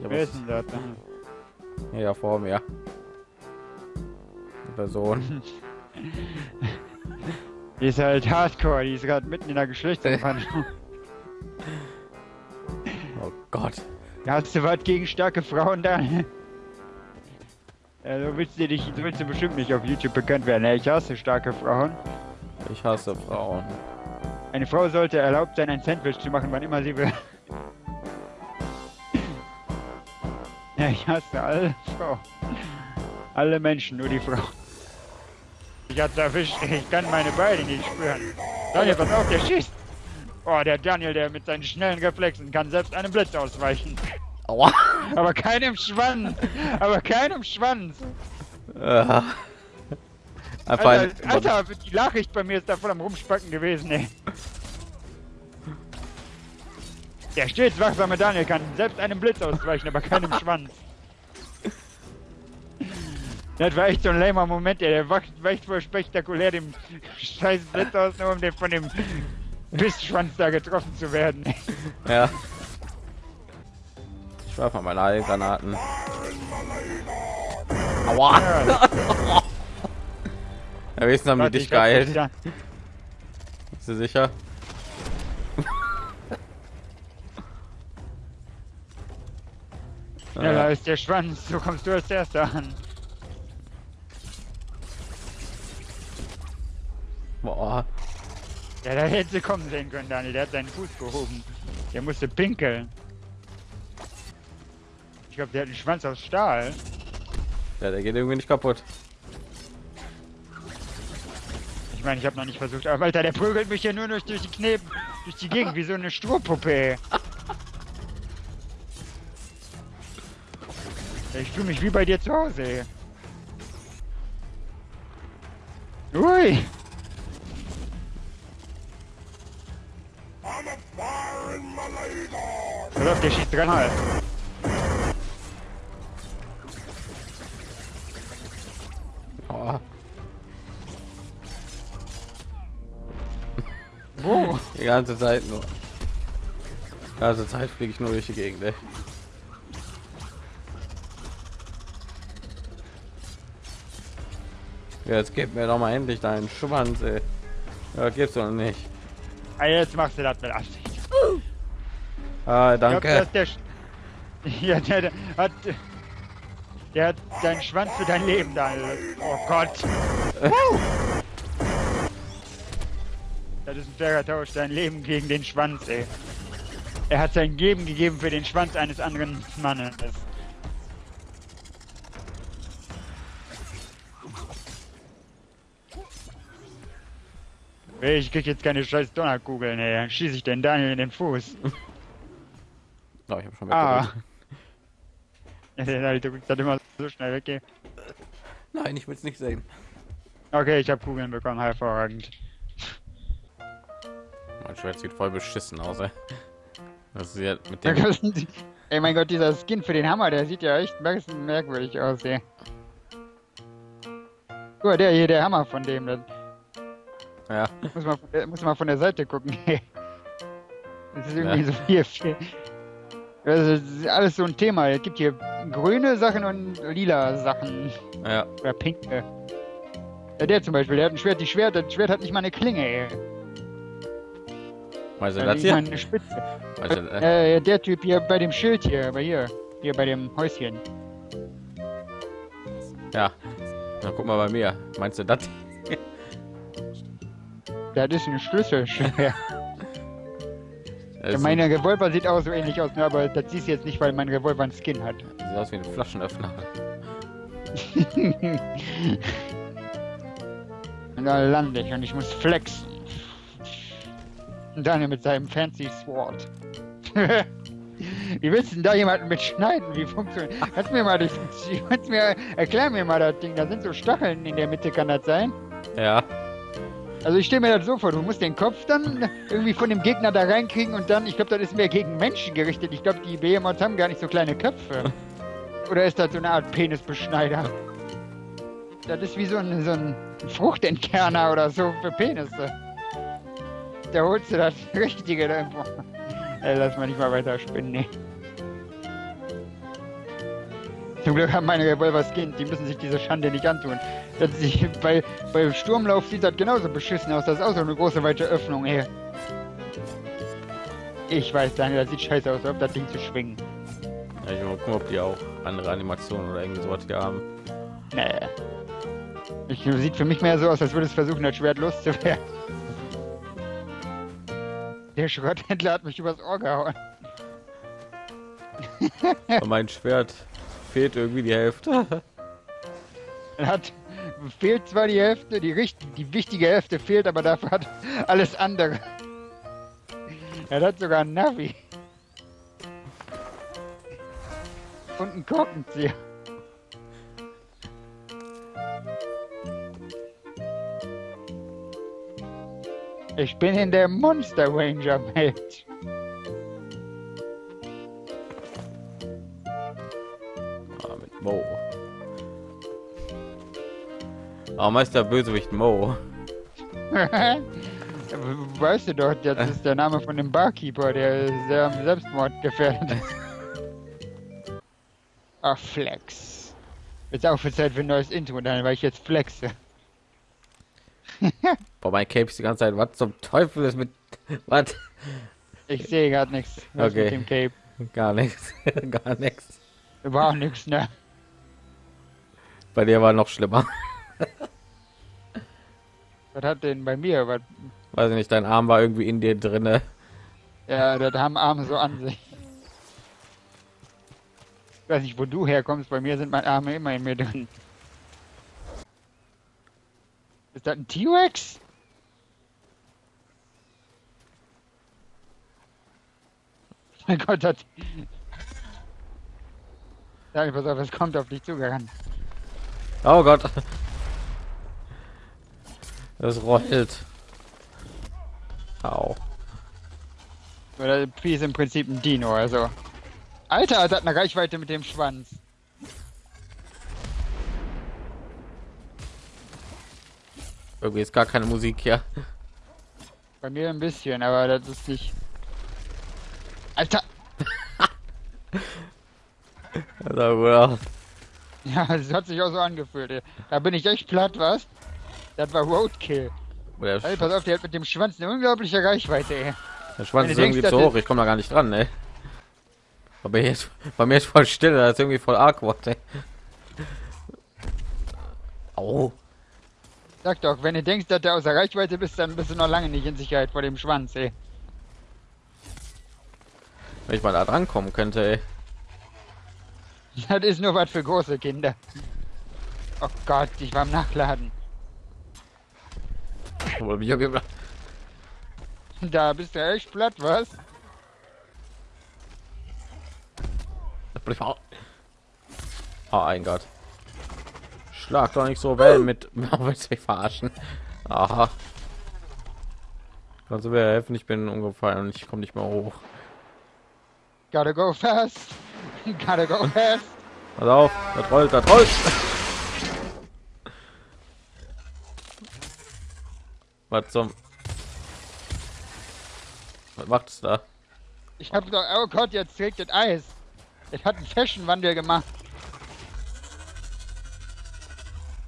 Ich Wer ist denn das? hier vor mir. Die Person. Die ist halt hardcore, die ist gerade mitten in der Geschlechtsumwandlung. Oh Gott. Hast du was gegen starke Frauen da? Ja, so willst du dich, so willst du bestimmt nicht auf YouTube bekannt werden. Ja, ich hasse starke Frauen. Ich hasse Frauen. Eine Frau sollte erlaubt sein, ein Sandwich zu machen, wann immer sie will. Ja, ich hasse alle Frauen. Alle Menschen, nur die Frau. Ich hab's erwischt, ich kann meine Beine nicht spüren. Daniel, pass auf, der schießt! Oh, der Daniel, der mit seinen schnellen Reflexen kann selbst einem Blitz ausweichen. Aua. Aber keinem Schwanz! Aber keinem Schwanz! Alter, Alter, die Nachricht bei mir ist da voll am Rumspacken gewesen, ey. Der stets wachsame Daniel kann selbst einem Blitz ausweichen, aber keinem Schwanz. Das war echt so ein lamer Moment, ey. Der wacht, weicht voll spektakulär dem scheiß Blitz aus, nur um den von dem Bissschwanz da getroffen zu werden. Ja. Ich werfe mal meine Heilgranaten. Aua. Ja, wenigstens haben die dich geheilt. Bist du sicher? Ja, da ist der Schwanz, so kommst du als erster an. Boah. Ja, da hätte sie kommen sehen können, Daniel. Der hat seinen Fuß gehoben. Der musste pinkeln. Ich glaube, der hat einen Schwanz aus Stahl. Ja, der geht irgendwie nicht kaputt. Ich meine, ich habe noch nicht versucht, aber Alter, der prügelt mich hier nur durch, durch die Kneben, durch die Gegend, wie so eine Strohpuppe. Ich fühle mich wie bei dir zu Hause. Ui! Pass auf, der schießt dreimal. Oh. Wo? Die ganze Zeit nur. Die ganze Zeit fliege ich nur durch die Gegend. Ey. Jetzt gib mir doch mal endlich deinen Schwanz, ey. Ja, gibt's doch nicht. Ah, jetzt machst du das mit Absicht. Ah, glaub, danke. dass der, ja, der, der hat, der hat deinen Schwanz für dein Leben da. Oh Gott. Das ist ein fairer Tausch, dein Leben gegen den Schwanz, ey. Er hat sein Leben gegeben für den Schwanz eines anderen Mannes. Ich krieg jetzt keine scheiß Donnerkugeln, ey. Dann schieße ich den Daniel in den Fuß. Oh, ich habe schon Ah. weggedrückt. Ja, der drückt das immer so schnell weg. ey. Nein, ich will es nicht sehen. Okay, ich habe Kugeln bekommen, hervorragend. Mein Schwert sieht voll beschissen aus, ey. Das ist ja mit dem. Ey, mein Gott, dieser Skin für den Hammer, der sieht ja echt merkwürdig aus, ey. Guck mal, der hier, der Hammer von dem, das Ja, muss man, von der- muss man von der Seite gucken. Das ist irgendwie Ja. so viel, viel. Das ist alles so ein Thema. Es gibt hier grüne Sachen und lila Sachen. ja. Oder pinke. Ja, der zum Beispiel, der hat ein Schwert, die Schwert, das Schwert hat nicht mal eine Klinge, ey. Weißt du das hier? eine Spitze. Weißt du, äh, Äh, der Typ hier bei dem Schild hier, bei hier. Hier bei dem Häuschen. ja. Na, guck mal bei mir. Meinst du das? Das ist ein Schlüsselschwert. Das ist Meine Revolver sieht auch so ähnlich aus, ne, aber das siehst du jetzt nicht, weil mein Revolver einen Skin hat. sieht aus wie ein Flaschenöffner. Und da lande ich und ich muss flexen. Und dann mit seinem fancy Sword. Wie willst du denn da jemanden mit schneiden? Wie funktioniert? Kannst mir mal das, kannst mir, erklär mir mal das Ding. Da sind so Stacheln in der Mitte, kann das sein? Ja. Also ich stelle mir das so vor, du musst den Kopf dann irgendwie von dem Gegner da reinkriegen und dann, ich glaube, das ist mehr gegen Menschen gerichtet. Ich glaube, die Behemoths haben gar nicht so kleine Köpfe. Oder ist das so eine Art Penisbeschneider? Das ist wie so ein, so ein Fruchtentkerner oder so für Penisse. Da holst du das Richtige da irgendwo. Lass mal nicht mal weiter spinnen, nee. Zum Glück haben meine Revolver Skin, die müssen sich diese Schande nicht antun. Das sich, bei, bei Sturmlauf sieht das genauso beschissen aus. Das ist auch so eine große weite Öffnung hier. Ich weiß, Daniel, das sieht scheiße aus, ob das Ding zu schwingen. Ja, ich will mal gucken, ob die auch andere Animationen oder irgendwie sowas hier haben. Nee. Ich, sieht für mich mehr so aus, als würde es versuchen, das Schwert loszuwerden. Der Schrotthändler hat mich übers Ohr gehauen. Mein Schwert fehlt irgendwie die Hälfte. Hat fehlt zwar die Hälfte, die richtig, die wichtige Hälfte fehlt, aber dafür hat alles andere. Er hat sogar ein Navi. Und einen Korkenzieher. Ich bin in der Monster Ranger Welt. Heißt der Bösewicht Mo? weißt du doch, das ist der Name von dem Barkeeper, der sehr am Selbstmord gefährdet ist. Ach, Flex. Jetzt auch für Zeit für ein neues Intro, dann weil ich jetzt flexe. Boah, mein Cape ist die ganze Zeit. Was zum Teufel ist mit. Was? Ich sehe gerade nichts. Was Okay. mit dem Cape. Gar nichts. Gar nichts. War auch nichts, ne? Bei dir war noch schlimmer. Was hat denn bei mir? Was, Weiß ich nicht, dein Arm war irgendwie in dir drinne. ja, das haben Arme so an sich. Ich weiß nicht, wo du herkommst. Bei mir sind meine Arme immer in mir drin. Ist das ein T-Rex? Mein Gott, das... Sag, pass auf, es kommt auf dich zugerannt. Oh Gott. Das rollt. Au. Oder Pi ist im Prinzip ein Dino, also. Alter, das hat eine Reichweite mit dem Schwanz. Irgendwie ist gar keine Musik hier. Bei mir ein bisschen, aber das ist nicht. Alter! Gut aus. Ja, das hat sich auch so angefühlt. Da bin ich echt platt, was? Das war Roadkill. Der, Ey, Sch pass auf, der hat mit dem Schwanz eine unglaubliche Reichweite, ey. der Schwanz ist denkst, irgendwie zu hoch. Ich komme da gar nicht dran, ey. Aber jetzt, bei mir ist voll still. Das ist irgendwie voll awkward, ey. Au. Sag doch, wenn du denkst, dass du außer Reichweite bist, dann bist du noch lange nicht in Sicherheit vor dem Schwanz, ey. Wenn ich mal da dran kommen könnte, ey. Das ist nur was für große Kinder. Oh Gott, ich war am Nachladen. Da bist du echt platt, was? Oh ein Gott. Schlag doch nicht so Wellen mit. Willst mich verarschen? Aha. Kannst du mir helfen? Ich bin umgefallen und ich komme nicht mehr hoch. Gotta go fast. Gotta go fast. Pass auf, das rollt, das rollt. Was zum... Was macht es da? Ich hab doch, oh Gott, jetzt trägt das Eis. Es hat einen Fashionwandel gemacht.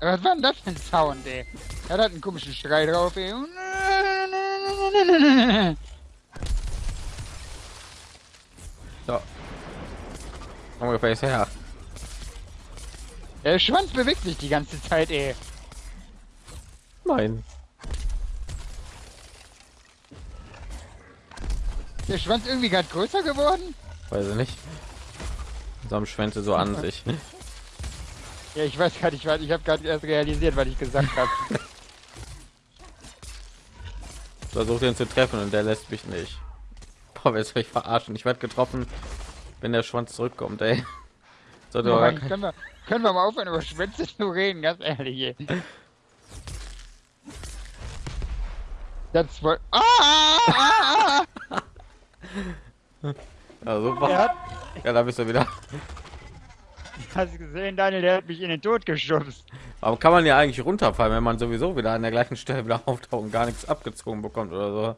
Was war denn das für ein Sound, ey? Er hat einen komischen Schrei drauf, ey. So. Ungefähr ist her. Der Schwanz bewegt sich die ganze Zeit, ey. Nein. Der Schwanz irgendwie gerade größer geworden? Weiß ich nicht. So am Schwänze so an sich. Ja, ich weiß ich, weiß- ich habe gerade erst realisiert, was ich gesagt habe. Versucht ihn zu treffen und der lässt mich nicht. Boah, willst mich verarschen? Ich werde getroffen, wenn der Schwanz zurückkommt, ey. Aber gar kein- können, wir, können wir mal aufhören, über Schwänze zu reden, ganz ehrlich, ey. Das wohl. Ah, ah, ah, ah. Ja, super. Er hat, Ja, da bist du wieder. hast du gesehen, Daniel, der hat mich in den Tod geschubst. Warum kann man ja eigentlich runterfallen, wenn man sowieso wieder an der gleichen Stelle wieder auftaucht und gar nichts abgezogen bekommt oder so?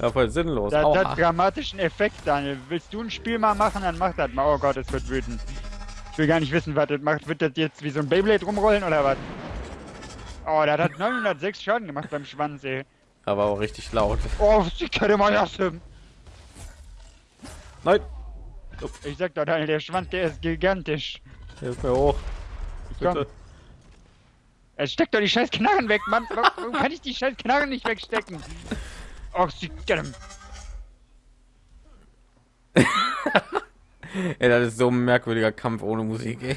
Ja, voll sinnlos. Das Aua. hat dramatischen Effekt, Daniel. Willst du ein Spiel mal machen, dann mach das mal. Oh Gott, es wird wütend. Ich will gar nicht wissen, was das macht. Wird das jetzt wie so ein Beyblade rumrollen oder was? Oh, der hat 906 Schaden gemacht beim Schwanz, ey. Aber auch richtig laut. Oh, sie kann mal lassen. Nein! Ich sag doch, Daniel, der Schwanz, der ist gigantisch. Hilf mir hoch. Komm. Bitte. Er steckt doch die scheiß Knarren weg, Mann. Warum kann ich die scheiß Knarren nicht wegstecken? Oh, sie Ey, das ist so ein merkwürdiger Kampf ohne Musik, ey.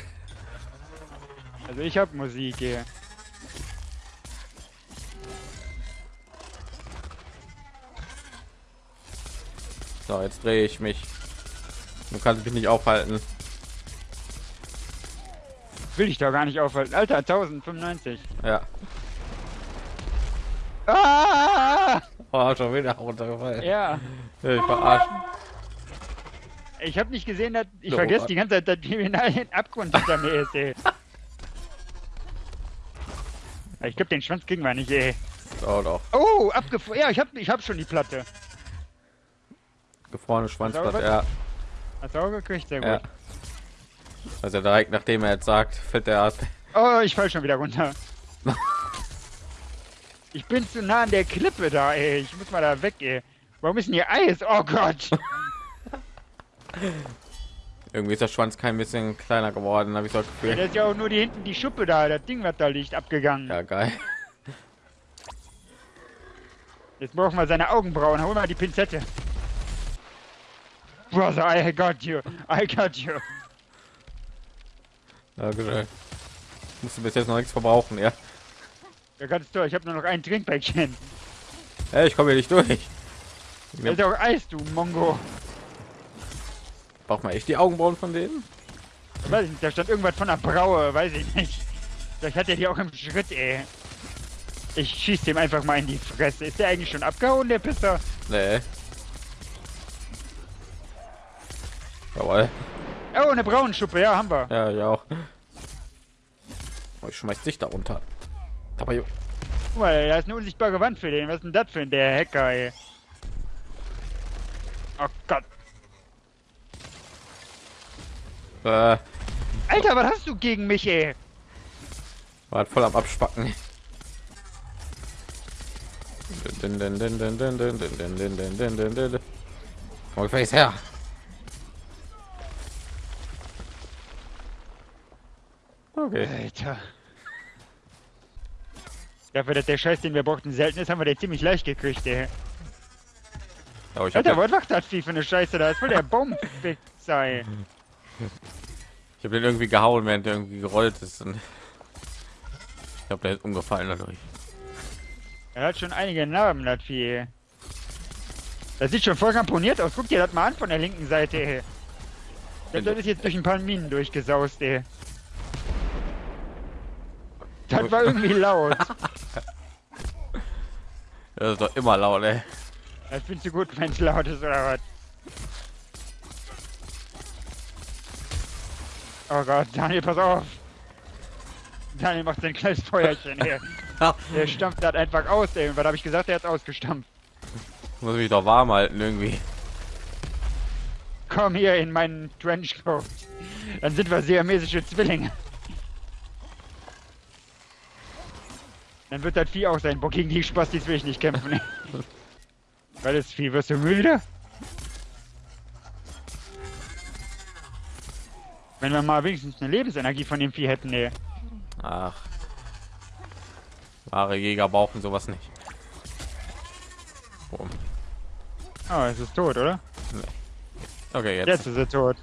Also ich hab Musik hier. So, jetzt drehe ich mich. Du kannst mich nicht aufhalten. Will ich doch gar nicht aufhalten. Alter, 1095. Ja. Ah! Oh, schon wieder runtergefallen. Ja. Ich verarscht. Ich hab nicht gesehen, dass ich So, vergesse Mann. die ganze Zeit, dass die ein Abgrund hinter mir ist, ey. Ich glaube, den Schwanz kriegen wir nicht, ey. Oh, doch. Oh, abgefroren. Ja, ich hab, ich hab schon die Platte. Gefrorene Schwanzblatt, Sauber? ja. Hast du auch gekriegt? Sehr gut. ja. Also direkt nachdem er jetzt sagt, fällt der ab. Oh, ich fall schon wieder runter. ich bin zu nah an der Klippe da, ey. Ich muss mal da weg, ey. Warum ist denn hier Eis? Oh Gott. Irgendwie ist der Schwanz kein bisschen kleiner geworden, habe ich so das Ja, Gefühl. das ist ja auch nur die hinten die Schuppe da, das Ding, was da liegt, abgegangen. Ja, geil. Jetzt brauchen wir seine Augenbrauen. Hol mal die Pinzette. Brother, I got you. I got you. Dankeschön. Musst du bis jetzt noch nichts verbrauchen, ja. Ja, ganz toll. Ich habe nur noch ein Trinkpäckchen. Ey, ich komme hier nicht durch. Da ist ja auch Eis, du Mongo. Braucht man echt die Augenbrauen von denen? Weiß ich nicht, da stand irgendwas von der Braue, weiß ich nicht. Vielleicht hat er die auch im Schritt, ey. Ich schieß dem einfach mal in die Fresse. Ist der eigentlich schon abgehauen, der Pisser? Nee. Jawohl. Oh, eine Braunenschuppe, ja, haben wir. Ja, ja auch. Oh, ich schmeiß dich da runter. Aber jo- Guck mal, da ist eine unsichtbare Wand für den. Was ist denn das für ein der Hacker, ey? Oh Gott. äh, Alter, was hast du gegen mich, ey? war voll am Abspacken. Din, din, din, Okay. Alter. Dafür, dass der Scheiß, den wir brauchten, selten ist, haben wir den ziemlich leicht gekriegt, ey. Aber ich habe Alter, was macht das Vieh für eine Scheiße da? Das ist voll der Baumfixer, ey. ich hab den irgendwie gehauen, während der irgendwie gerollt ist. Und ich glaube, der ist umgefallen dadurch. Er hat schon einige Narben, das Vieh. Das sieht schon voll ramponiert aus. Guck dir das mal an von der linken Seite, ey. Das, das ist jetzt durch ein paar Minen durchgesaust, ey. Das war irgendwie laut. Das ist doch immer laut, ey. Das findest du gut, wenn es laut ist, oder was? Oh Gott, Daniel, pass auf. Daniel macht sein kleines Feuerchen hier. Der stampft das einfach aus, ey. Was habe ich gesagt? Er hat ausgestampft. Muss mich doch warm halten irgendwie. Komm hier in meinen Trenchcoat. Dann sind wir siamesische Zwillinge. Dann wird das Vieh auch sein. Boah, gegen die Spastis will ich nicht kämpfen. Weil das Vieh, wirst du müde? Wenn wir mal wenigstens eine Lebensenergie von dem Vieh hätten, ey. Ach. Wahre Jäger brauchen sowas nicht. Boom. Oh, es ist tot, oder? Okay, jetzt, Jetzt ist er tot.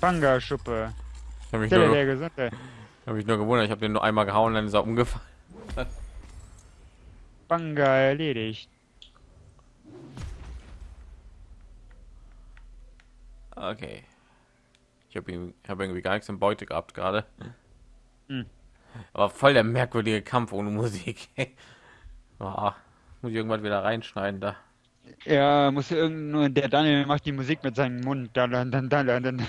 Banga-Schuppe. habe ich, nur- der Gesunde. hab mich nur gewundert. Ich habe den nur einmal gehauen, dann ist er umgefallen. Banga erledigt. Okay. Ich habe irgendwie, hab irgendwie gar nichts in Beute gehabt gerade. Hm. Aber voll der merkwürdige Kampf ohne Musik. oh, muss ich irgendwann wieder reinschneiden da. Ja, muss irgend nur der Daniel macht die Musik mit seinem Mund. Dann, dann, dann, dann, dann, dann.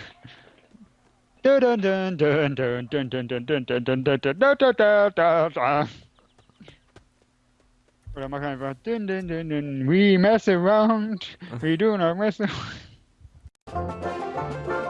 Dun, dun, dun, dun, dun, dun, dun, dun, dun, dun, dun, dun, dun, dun, dun, dun, dun. Oder mach einfach dun, dun, dun, dun. We mess around, we do not mess around.